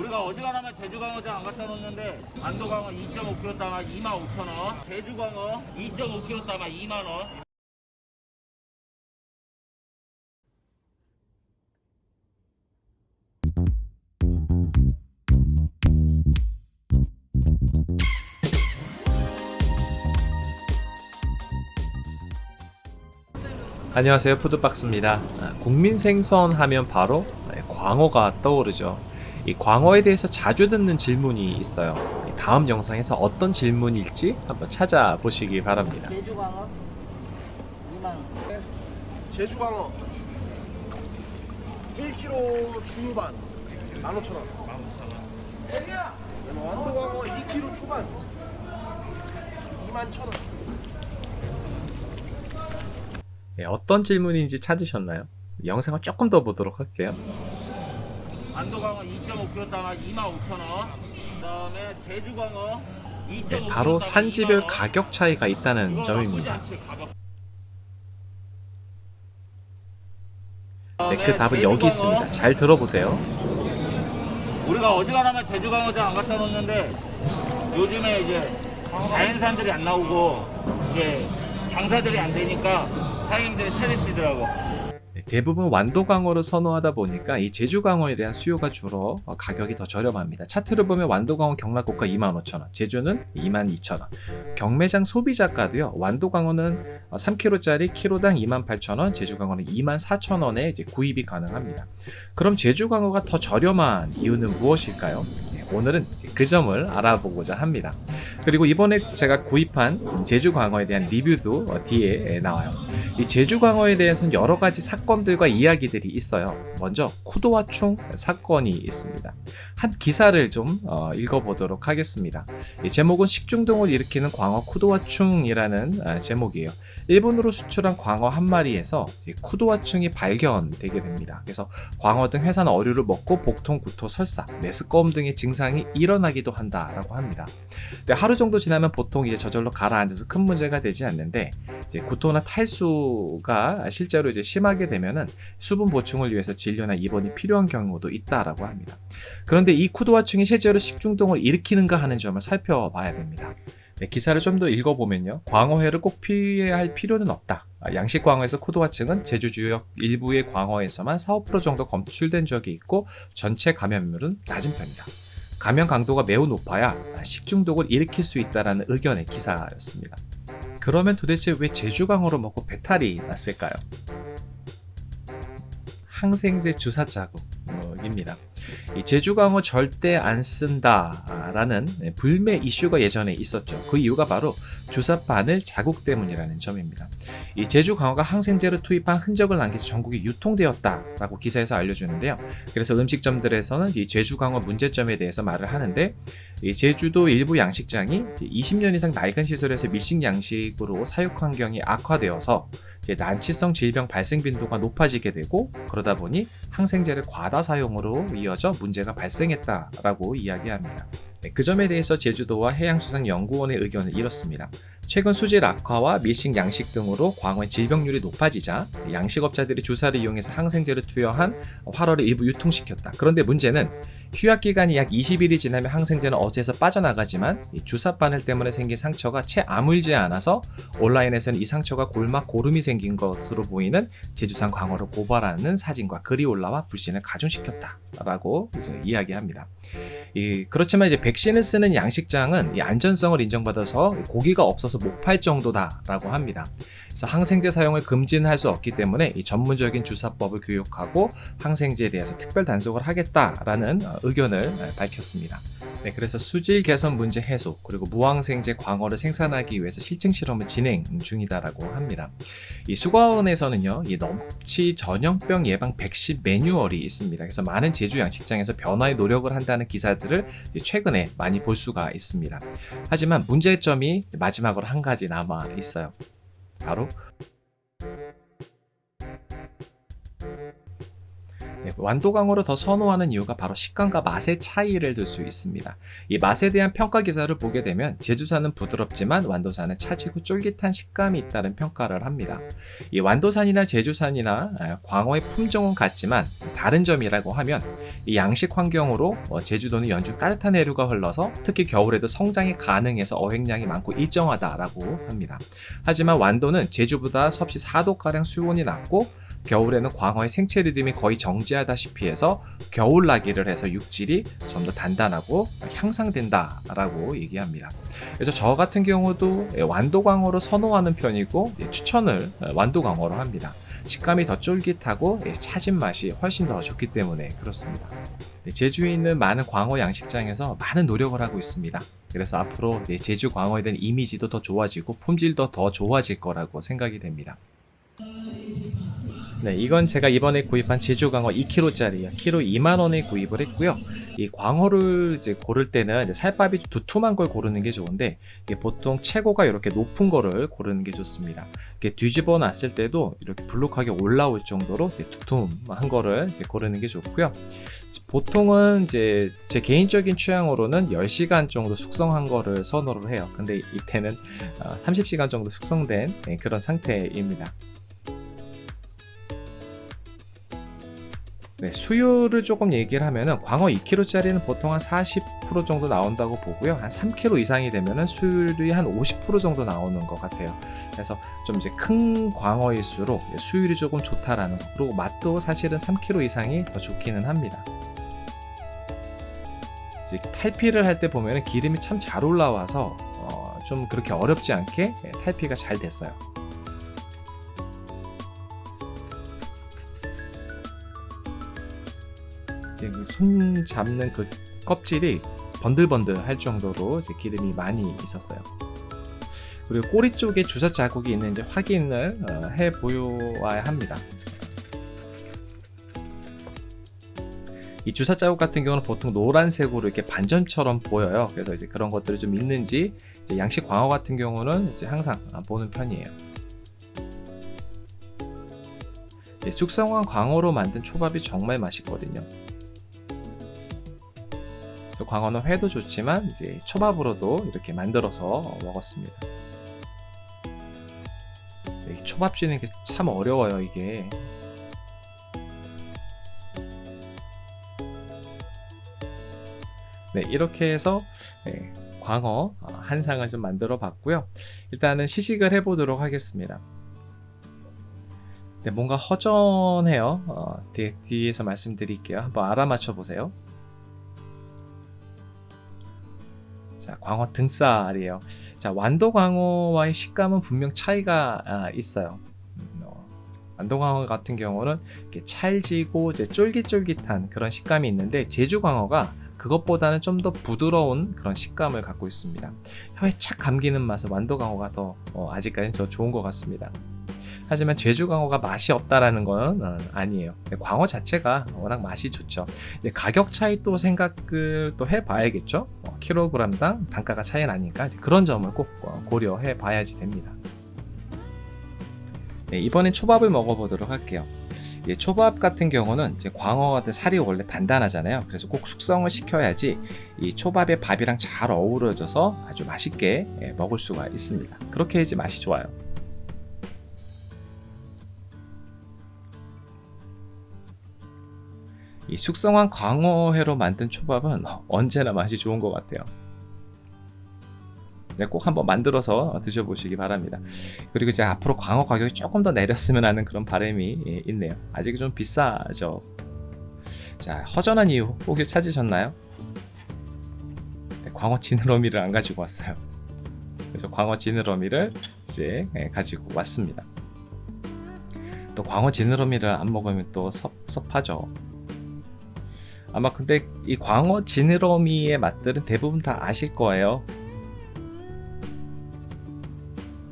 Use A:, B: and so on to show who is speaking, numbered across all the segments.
A: 우리가 어지간하면 제주광어장 안 갖다 놓는데 안도광어 2.5kg 담아 25,000원. 제주광어 2.5kg 담아 2만원.
B: 안녕하세요. 푸드박스입니다. 아, 국민 생선 하면 바로 네, 광어가 떠오르죠 이 광어에 대해서 자주 듣는 질문이 있어요. 이 다음 영상에서 어떤 질문일지 한번 찾아보시기 바랍니다.
C: 제주광어? 2만
D: 제주광어. 1kg 중반. 15,000원. 완도광어 2kg 초반. 21,000원.
B: 예, 어떤 질문인지 찾으셨나요? 영상을 조금 더 보도록 할게요
A: 안도광어 2.5kg 담아 25,000원. 그 다음에 제주광어 2.5kg
B: 네, 바로 산지별 가격 차이가 있다는 점입니다. 네, 그 답은 여기 있습니다. 잘 들어보세요.
A: 우리가 어지간하면 제주광어장 안 갖다 놓는데 요즘에 이제 자연산들이 안 나오고 이제 장사들이 안 되니까 사장님들이 찾으시더라고.
B: 네, 대부분 완도 광어를 선호하다 보니까 이 제주 광어에 대한 수요가 줄어 어, 가격이 더 저렴합니다. 차트를 보면 완도 광어 경락고가 25,000원, 제주는 22,000원. 경매장 소비자가도요. 완도 광어는 3kg짜리 키로당 28,000원, 제주 광어는 24,000원에 이제 구입이 가능합니다. 그럼 제주 광어가 더 저렴한 이유는 무엇일까요? 네, 오늘은 그 점을 알아보고자 합니다. 그리고 이번에 제가 구입한 제주광어에 대한 리뷰도 어, 뒤에 나와요. 이 제주광어에 대해서는 여러 가지 사건들과 이야기들이 있어요. 먼저 쿠도와충 사건이 있습니다. 한 기사를 좀 어, 읽어보도록 하겠습니다. 이 제목은 식중독을 일으키는 광어 쿠도와충이라는 아, 제목이에요. 일본으로 수출한 광어 한 마리에서 쿠도와충이 발견되게 됩니다. 그래서 광어 등 회산 어류를 먹고 복통, 구토, 설사, 메스꺼움 등의 증상이 일어나기도 한다라고 합니다. 근데 하루 정도 지나면 보통 이제 저절로 가라앉아서 큰 문제가 되지 않는데 이제 구토나 탈수가 실제로 이제 심하게 되면은 수분 보충을 위해서 진료나 입원이 필요한 경우도 있다라고 합니다. 그런데 이 쿠도와충이 실제로 식중독을 일으키는가 하는 점을 살펴봐야 됩니다. 네, 기사를 좀 더 읽어보면요. 광어회를 꼭 피해야 할 필요는 없다. 아, 양식 광어에서 쿠도와층은 제주 주역 일부의 광어에서만 4, 5% 정도 검출된 적이 있고 전체 감염률은 낮은 편이다. 감염 강도가 매우 높아야 식중독을 일으킬 수 있다는 의견의 기사였습니다. 그러면 도대체 왜 제주광어로 먹고 배탈이 났을까요? 항생제 주사 자국입니다. 이 제주광어 절대 안 쓴다라는 불매 이슈가 예전에 있었죠. 그 이유가 바로 주사 바늘 자국 때문이라는 점입니다. 이 제주광어가 항생제를 투입한 흔적을 남겨서 전국에 유통되었다라고 기사에서 알려주는데요. 그래서 음식점들에서는 이 제주광어 문제점에 대해서 말을 하는데 이 제주도 일부 양식장이 20년 이상 낡은 시설에서 밀식 양식으로 사육 환경이 악화되어서 난치성 질병 발생 빈도가 높아지게 되고 그러다 보니 항생제를 과다 사용으로 이어져 문제가 발생했다라고 이야기합니다. 네, 그 점에 대해서 제주도와 해양수산연구원의 의견은 이렇습니다. 최근 수질 악화와 밀식 양식 등으로 광어의 질병률이 높아지자 양식업자들이 주사를 이용해서 항생제를 투여한 활어를 일부 유통시켰다. 그런데 문제는 휴약 기간이 약 20일이 지나면 항생제는 어제에서 빠져나가지만 주사 바늘 때문에 생긴 상처가 채 아물지 않아서 온라인에서는 이 상처가 골막 고름이 생긴 것으로 보이는 제주산 광어를 고발하는 사진과 글이 올라와 불신을 가중시켰다라고 이야기합니다. 이, 그렇지만 이제 백신을 쓰는 양식장은 이 안전성을 인정받아서 고기가 없어서 못 팔 정도다라고 합니다. 항생제 사용을 금지는 할 수 없기 때문에 이 전문적인 주사법을 교육하고 항생제에 대해서 특별 단속을 하겠다라는 어, 의견을 밝혔습니다. 네, 그래서 수질 개선 문제 해소 그리고 무항생제 광어를 생산하기 위해서 실증 실험을 진행 중이다라고 합니다. 이 수거원에서는요, 이 넘치 전염병 예방 백신 매뉴얼이 있습니다. 그래서 많은 제주 양식장에서 변화에 노력을 한다는 기사들을 최근에 많이 볼 수가 있습니다. 하지만 문제점이 마지막으로 한 가지 남아 있어요. 바로 완도광어를 더 선호하는 이유가 바로 식감과 맛의 차이를 들 수 있습니다. 이 맛에 대한 평가 기사를 보게 되면 제주산은 부드럽지만 완도산은 차지고 쫄깃한 식감이 있다는 평가를 합니다. 이 완도산이나 제주산이나 아, 광어의 품종은 같지만 다른 점이라고 하면 이 양식 환경으로 어, 제주도는 연중 따뜻한 해류가 흘러서 특히 겨울에도 성장이 가능해서 어획량이 많고 일정하다라고 합니다. 하지만 완도는 제주보다 섭씨 4도가량 수온이 낮고 겨울에는 광어의 생체 리듬이 거의 정지하다시피 해서 겨울 나기를 해서 육질이 좀 더 단단하고 향상된다라고 얘기합니다. 그래서 저 같은 경우도 완도 광어로 선호하는 편이고 예, 추천을 완도 광어로 합니다. 식감이 더 쫄깃하고 예, 차진 맛이 훨씬 더 좋기 때문에 그렇습니다. 네, 제주에 있는 많은 광어 양식장에서 많은 노력을 하고 있습니다. 그래서 앞으로 네, 제주 광어에 대한 이미지도 더 좋아지고 품질도 더 좋아질 거라고 생각이 됩니다. 네, 이건 제가 이번에 구입한 제주 광어 2kg짜리요. 키로 2만 원에 구입을 했고요. 이 광어를 이제 고를 때는 살밥이 두툼한 걸 고르는 게 좋은데 보통 최고가 이렇게 높은 거를 고르는 게 좋습니다. 이렇게 뒤집어 놨을 때도 이렇게 불룩하게 올라올 정도로 두툼한 거를 이제 고르는 게 좋고요. 보통은 이제 제 개인적인 취향으로는 10시간 정도 숙성한 거를 선호를 해요. 근데 이때는 30시간 정도 숙성된 네, 그런 상태입니다. 네, 수율을 조금 얘기를 하면은 광어 2kg짜리는 보통 한 40% 정도 나온다고 보고요. 한 3kg 이상이 되면은 수율이 한 50% 정도 나오는 것 같아요. 그래서 좀 이제 큰 광어일수록 수율이 조금 좋다라는 거. 그리고 맛도 사실은 3kg 이상이 더 좋기는 합니다. 이제 탈피를 할 때 보면은 기름이 참 잘 올라와서 어, 좀 그렇게 어렵지 않게 예, 탈피가 잘 됐어요. 지금 손 잡는 그 껍질이 번들번들 할 정도로 이제 기름이 많이 있었어요. 그리고 꼬리 쪽에 주사 자국이 있는지 확인을 어, 해 보여야 합니다. 이 주사 자국 같은 경우는 보통 노란색으로 이렇게 반점처럼 보여요. 그래서 이제 그런 것들이 좀 있는지 이제 양식 광어 같은 경우는 이제 항상 보는 편이에요. 예, 숙성한 광어로 만든 초밥이 정말 맛있거든요. 광어는 회도 좋지만 이제 초밥으로도 이렇게 만들어서 먹었습니다. 네, 초밥 쥐는 게 참 어려워요 이게. 네 이렇게 해서 네, 광어 한 상을 좀 만들어 봤고요. 일단은 시식을 해 보도록 하겠습니다. 네, 뭔가 허전해요. 어, 뒤, 뒤에서 말씀드릴게요. 한번 알아맞혀 보세요. 광어 등살이에요. 자, 완도 광어와의 식감은 분명 차이가 아, 있어요. 음, 어, 완도 광어 같은 경우는 찰지고 이제 쫄깃쫄깃한 그런 식감이 있는데 제주 광어가 그것보다는 좀 더 부드러운 그런 식감을 갖고 있습니다. 혀에 착 감기는 맛은 완도 광어가 더 어, 아직까지는 더 좋은 것 같습니다. 하지만 제주 광어가 맛이 없다라는 건 어, 아니에요. 광어 자체가 워낙 맛이 좋죠. 가격 차이 또 생각을 또 해봐야겠죠. 어, 킬로그램당 단가가 차이 나니까 그런 점을 꼭 어, 고려해 봐야지 됩니다. 네, 이번엔 초밥을 먹어보도록 할게요. 예, 초밥 같은 경우는 이제 광어 같은 살이 원래 단단하잖아요. 그래서 꼭 숙성을 시켜야지 이 초밥에 밥이랑 잘 어우러져서 아주 맛있게 예, 먹을 수가 있습니다. 그렇게 해야지 맛이 좋아요. 이 숙성한 광어회로 만든 초밥은 언제나 맛이 좋은 것 같아요. 네, 꼭 한번 만들어서 드셔보시기 바랍니다. 그리고 이제 앞으로 광어 가격이 조금 더 내렸으면 하는 그런 바람이 있네요. 아직 좀 비싸죠. 자, 허전한 이유 혹시 찾으셨나요? 네, 광어 지느러미를 안 가지고 왔어요. 그래서 광어 지느러미를 이제 가지고 왔습니다. 또 광어 지느러미를 안 먹으면 또 섭 섭하죠. 아마 근데 이 광어 지느러미의 맛들은 대부분 다 아실 거예요.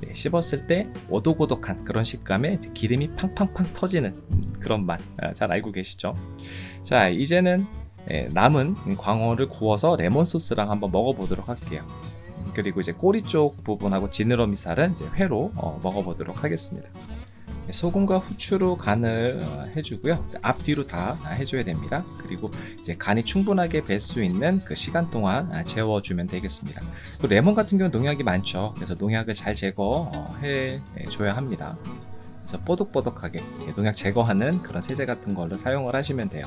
B: 네, 씹었을 때 오독오독한 그런 식감에 기름이 팡팡팡 터지는 그런 맛잘 아, 알고 계시죠? 자 이제는 예, 남은 광어를 구워서 레몬 소스랑 한번 먹어보도록 할게요. 그리고 이제 꼬리 쪽 부분하고 지느러미 살은 이제 회로 어, 먹어보도록 하겠습니다. 소금과 후추로 간을 어, 해주고요. 앞뒤로 다 해줘야 됩니다. 그리고 이제 간이 충분하게 뵐 수 있는 그 시간 동안 아, 재워주면 되겠습니다. 그 레몬 같은 경우는 농약이 많죠. 그래서 농약을 잘 제거해 줘야 합니다. 그래서 뽀득뽀득하게 농약 제거하는 그런 세제 같은 걸로 사용을 하시면 돼요.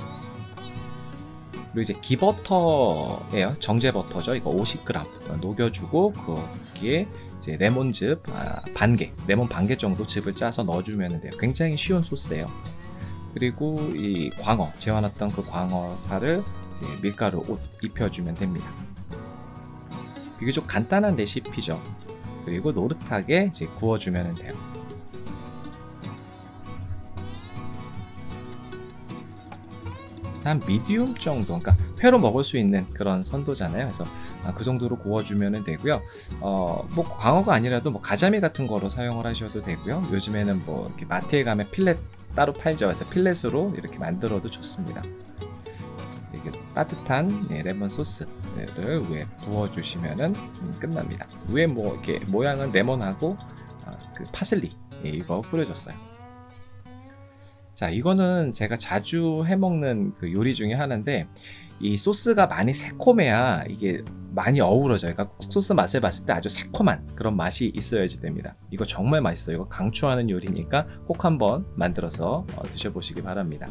B: 그리고 이제 기버터예요. 정제 버터죠. 이거 50g 녹여주고 거기에 이제 레몬즙 아, 반개, 레몬 반 개 정도 즙을 짜서 넣어주면 돼요. 굉장히 쉬운 소스예요. 그리고 이 광어 재워놨던 그 광어살을 밀가루 옷 입혀주면 됩니다. 비교적 간단한 레시피죠. 그리고 노릇하게 이제 구워주면 돼요. 한 미디움 정도, 그러니까 회로 먹을 수 있는 그런 선도잖아요. 그래서 아, 그 정도로 구워주면 되고요. 어, 뭐 광어가 아니라도 뭐 가자미 같은 거로 사용을 하셔도 되고요. 요즘에는 뭐 이렇게 마트에 가면 필렛 따로 팔죠. 그래서 필렛으로 이렇게 만들어도 좋습니다. 이렇게 따뜻한 예, 레몬 소스를 위에 부어주시면은 음, 끝납니다. 위에 뭐 이렇게 모양은 레몬하고 아, 그 파슬리 예, 이거 뿌려줬어요. 자, 이거는 제가 자주 해먹는 그 요리 중에 하나인데, 이 소스가 많이 새콤해야 이게 많이 어우러져요. 그러니까 소스 맛을 봤을 때 아주 새콤한 그런 맛이 있어야지 됩니다. 이거 정말 맛있어요. 이거 강추하는 요리니까 꼭 한번 만들어서 어, 드셔보시기 바랍니다.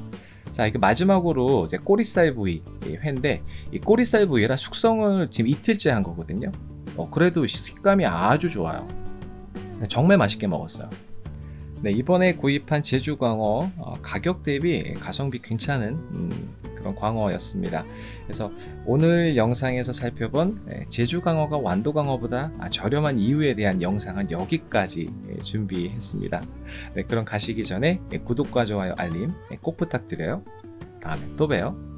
B: 자, 이게 마지막으로 이제 꼬리살 부위 이 회인데, 이 꼬리살 부위라 숙성을 지금 이틀째 한 거거든요. 어, 그래도 식감이 아주 좋아요. 정말 맛있게 먹었어요. 네, 이번에 구입한 제주 광어 어, 가격 대비 가성비 괜찮은 음, 그런 광어였습니다. 그래서 오늘 영상에서 살펴본 예, 제주 광어가 완도 광어보다 아, 저렴한 이유에 대한 영상은 여기까지 예, 준비했습니다. 네, 그럼 가시기 전에 예, 구독과 좋아요 알림 예, 꼭 부탁드려요. 다음에 또 봬요.